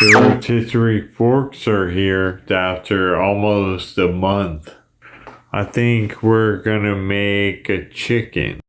The rotisserie forks are here after almost a month. I think we're gonna make a chicken.